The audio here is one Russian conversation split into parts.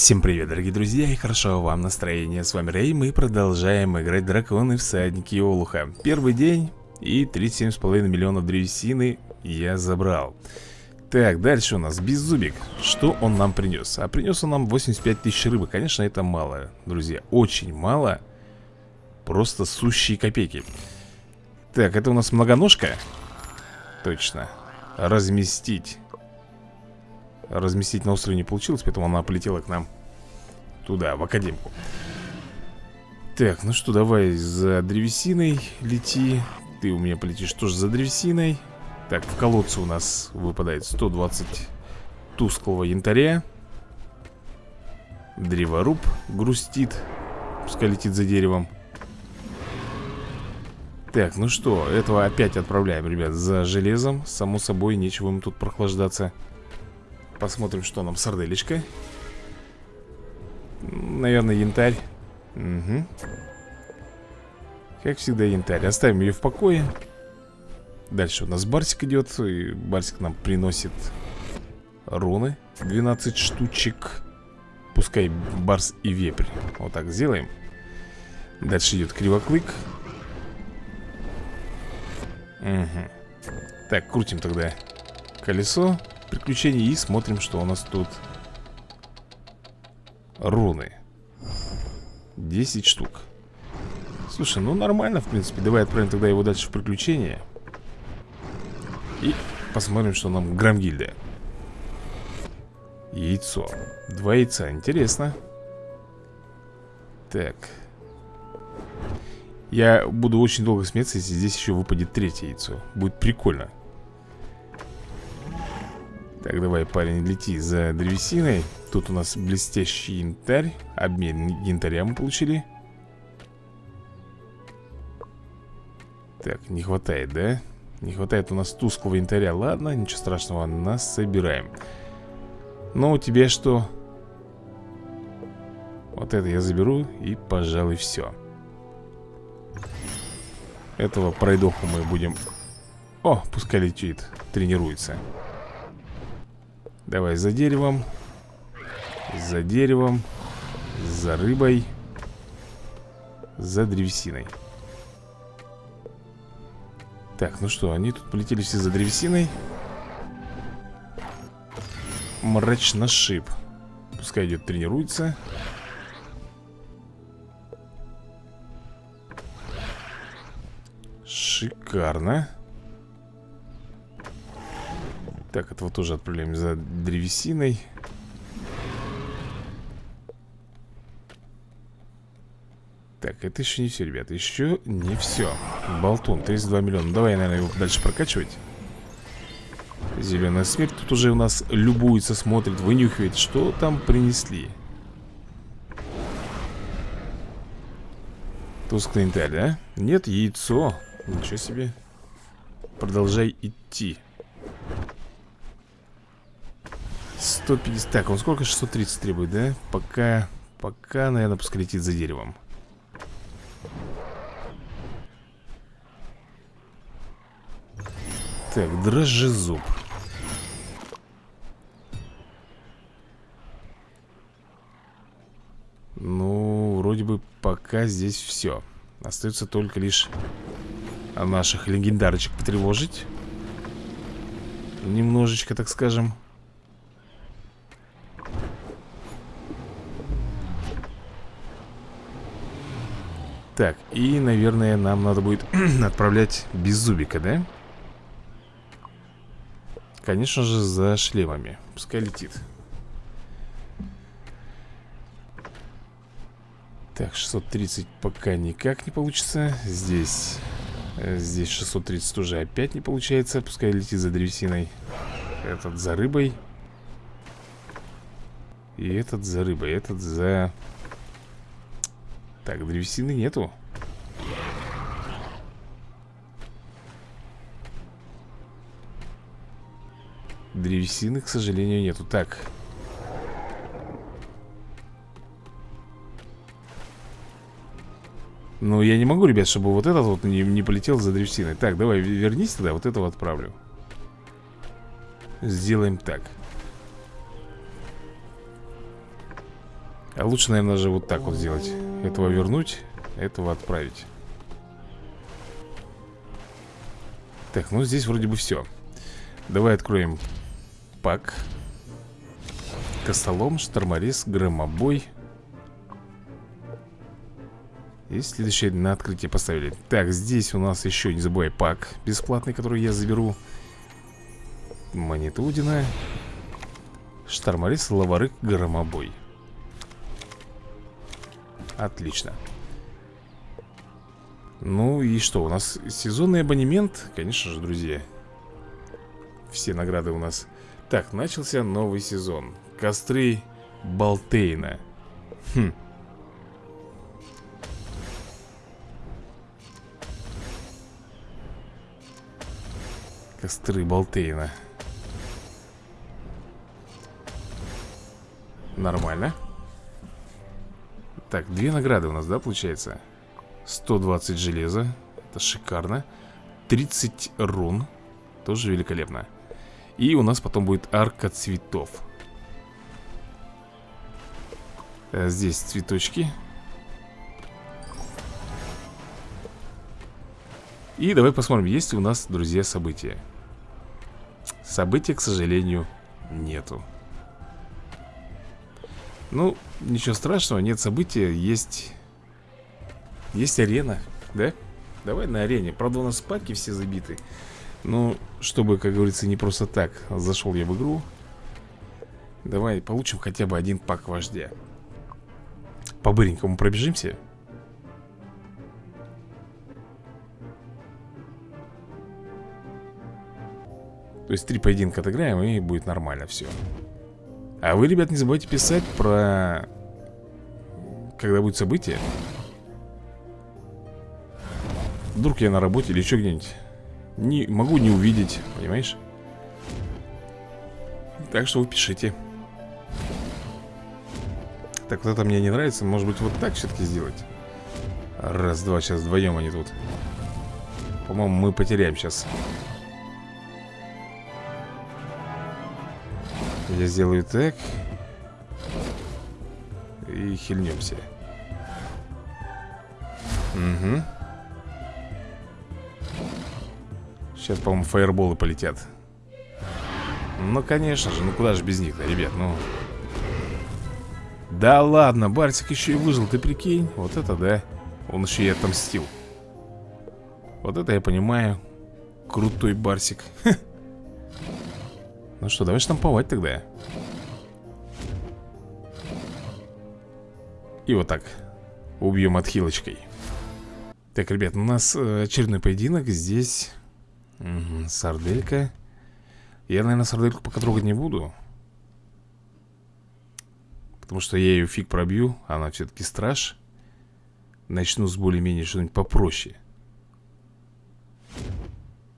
Всем привет, дорогие друзья, и хорошо вам настроение. С вами Рэй, мы продолжаем играть Драконы Всадники Олуха. Первый день и 37,5 миллионов древесины я забрал. Так, дальше у нас Беззубик. Что он нам принес? А принес он нам 85 тысяч рыбы. Конечно, это мало, друзья, очень мало. Просто сущие копейки. Так, это у нас многоножка? Точно. Разместить. Разместить на острове не получилось, поэтому она полетела к нам туда, в академку. Так, ну что, давай за древесиной лети. Ты у меня полетишь тоже за древесиной. Так, в колодце у нас выпадает 120 тусклого янтаря. Древоруб грустит. Пускай летит за деревом. Так, ну что, этого опять отправляем, ребят, за железом Само собой, нечего им тут прохлаждаться Посмотрим, что нам сарделечка Наверное, янтарь. Угу Как всегда, янтарь. Оставим ее в покое. Дальше у нас Барсик идет И Барсик нам приносит руны. 12 штучек. Пускай Барс и Вепрь. Вот так сделаем. Дальше идет Кривоклык. Угу. Так, крутим тогда колесо приключений и смотрим, что у нас тут руны. 10 штук. Слушай, ну нормально, в принципе. Давай отправим тогда его дальше в приключения. И посмотрим, что нам Грамгильда. Яйцо. Два яйца, интересно. Так. Я буду очень долго смеяться, если здесь еще выпадет третье яйцо Будет прикольно Так, давай, парень, лети за древесиной. Тут у нас блестящий янтарь. Обмен янтаря мы получили. Так, не хватает, да? Не хватает у нас тусклого янтаря. Ладно, ничего страшного, нас собираем Но у тебя что? Вот это я заберу и, пожалуй, все этого пройдоху мы будем... О, пускай летит, тренируется Давай за деревом За деревом За рыбой За древесиной. Так, ну что, они тут полетели все за древесиной. Мрачношип Пускай идет тренируется. Шикарно Так, этого тоже отправляем за древесиной. Так, это еще не все, ребята Еще не все Болтун, 32 миллиона. Давай, наверное, его дальше прокачивать. Зеленая смерть Тут уже у нас любуется, смотрит, вынюхивает. Что там принесли? Тусклый янтарь, да? Нет, яйцо. Ничего себе. Продолжай идти 150 Так, он сколько? 630 требует, да? Пока, пока, наверное, пускай летит за деревом. Так, дрожжезуб. Ну, вроде бы пока здесь все Остается только лишь наших легендарочек потревожить. Немножечко, так скажем Так, и, наверное, нам надо будет отправлять Беззубика, да? Конечно же, за шлемами. Пускай летит. Так, 630 пока никак не получится. Здесь Э, здесь 630 уже опять не получается. Пускай летит за древесиной. Этот за рыбой. И этот за рыбой Этот за... Так, древесины нету. Древесины, к сожалению, нету. Так. Ну, я не могу, ребят, чтобы вот этот вот не, не полетел за древесиной. Так, давай, вернись тогда, вот этого отправлю. Сделаем так. А лучше, наверное, же вот так вот сделать Этого вернуть, этого отправить. Так, ну здесь вроде бы все Давай откроем пак. Костолом, шторморез, громобой. И следующее на открытие поставили. Так, здесь у нас еще, не забывай, пак бесплатный, который я заберу. Монетудина. Шторморез, лаварык, громобой Отлично. Ну и что, у нас сезонный абонемент Конечно же, друзья. Все награды у нас. Так, начался новый сезон. Костры Балтейна. Хм. Костры Балтейна. Нормально Так, две награды у нас, да, получается? 120 железа Это шикарно. 30 рун Тоже великолепно. И у нас потом будет арка цветов. А Здесь цветочки. И давай посмотрим, есть ли у нас, друзья, события. События, к сожалению, нету ну, ничего страшного, нет события, есть... Есть арена, да? Давай на арене. Правда, у нас паки все забиты. Ну, чтобы, как говорится, не просто так зашел я в игру. Давай получим хотя бы один пак вождя. По-быренькому пробежимся. То есть три поединка отыграем и будет нормально все. А вы, ребят, не забывайте писать про... Когда будет событие. Вдруг я на работе или еще где-нибудь не, Могу не увидеть, понимаешь? Так что вы пишите. Так, вот это мне не нравится. Может быть, вот так все-таки сделать? Раз, два, сейчас вдвоем они тут. По-моему, мы потеряем сейчас Я сделаю так И хильнемся. Угу Сейчас, по-моему, фаерболы полетят. Ну, конечно же, ну куда же без них-то, ребят, ну. Да ладно, Барсик еще и выжил, ты прикинь. Вот это да. Он еще и отомстил. Вот это я понимаю. Крутой Барсик Ну что, давай штамповать тогда. И вот так. Убьем отхилочкой. Так, ребят, у нас э, очередной поединок. Здесь угу, Сарделька. Я, наверное, сардельку пока трогать не буду. Потому что я ее фиг пробью. Она все-таки страж. Начну с более-менее что-нибудь попроще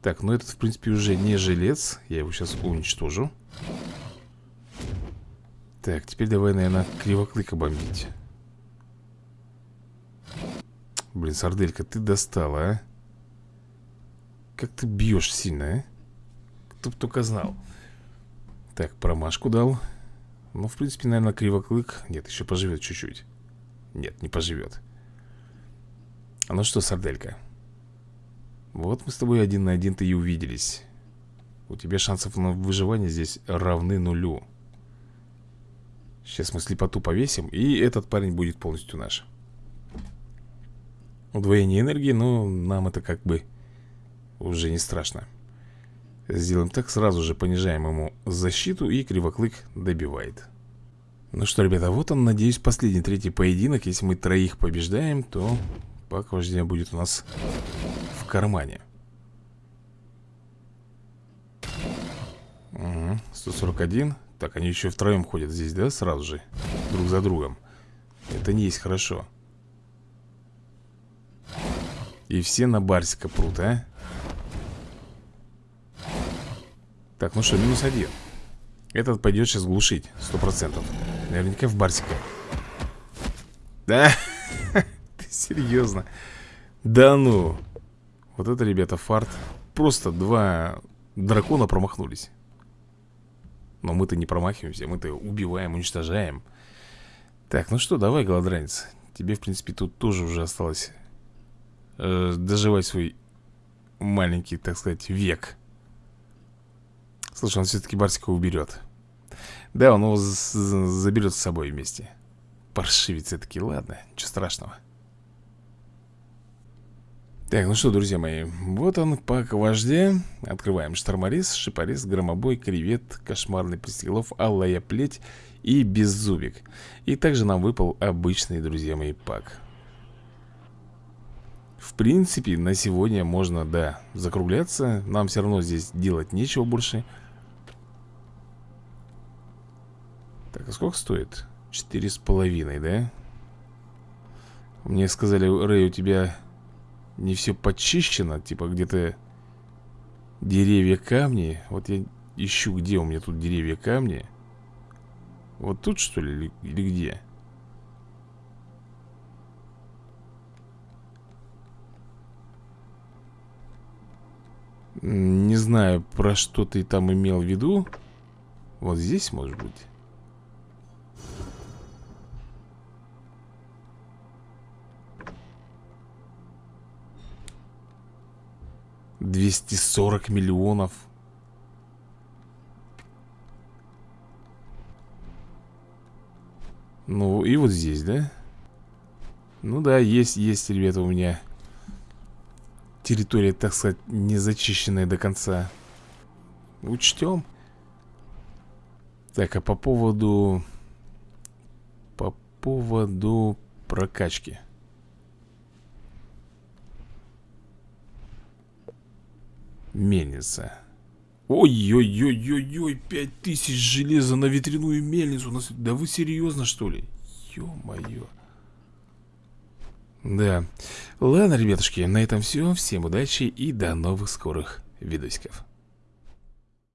так, ну этот, в принципе, уже не жилец. Я его сейчас уничтожу. Так, теперь давай, наверное, кривоклыка бомбить Блин, сарделька, ты достала, а? Как ты бьешь сильно, а? Кто бы только знал. Так, промашку дал. Ну, в принципе, наверное, кривоклык. Нет, еще поживет чуть-чуть. Нет, не поживет. А ну что, сарделька вот мы с тобой один на один-то и увиделись. У тебя шансов на выживание здесь равны нулю. Сейчас мы слепоту повесим И этот парень будет полностью наш. Удвоение энергии, но нам это как бы уже не страшно. Сделаем так, сразу же понижаем ему защиту И кривоклык добивает. Ну что, ребята, вот он, надеюсь, последний третий поединок. Если мы троих побеждаем, то пак вождя будет у нас кармане. Угу, 141 Так, они еще втроем ходят здесь, да, сразу же? Друг за другом. Это не есть хорошо. И все на Барсика прут, а? Так, ну что, минус один. Этот пойдет сейчас глушить Сто процентов. Наверняка в Барсика. Да? Серьезно? Да ну. Вот это, ребята, фарт. Просто два дракона промахнулись. Но мы-то не промахиваемся Мы-то убиваем, уничтожаем. Так, ну что, давай, голодранец Тебе, в принципе, тут тоже уже осталось э, Доживать свой маленький, так сказать, век. Слушай, он все-таки Барсика уберет Да, он его заберет с собой вместе. Паршивец таки, ладно, ничего страшного так, ну что, друзья мои, вот он, пак вождя Открываем шторморез, шипорез, громобой, кревет, кошмарный пристеглов, алая плеть и беззубик. И также нам выпал обычный, друзья мои, пак. В принципе, на сегодня можно, да, закругляться. Нам все равно здесь делать нечего больше. Так, а сколько стоит? Четыре с половиной, да? Мне сказали, Рэй, у тебя не все почищено, типа где-то деревья камни. Вот я ищу, где у меня тут деревья камни. Вот тут что ли или, или где? Не знаю, про что ты там имел в виду. Вот здесь, может быть. 240 миллионов. Ну и вот здесь, да? Ну да, есть, есть, ребята, у меня Территория, так сказать, не зачищенная до конца. Учтем. Так, а по поводу По поводу прокачки Мельница. Ой-ой-ой-ой-ой, пять тысяч железа на ветряную мельницу. Да вы серьезно, что ли? Ё-моё. Да. Ладно, ребятушки, на этом все. Всем удачи и до новых скорых видосиков.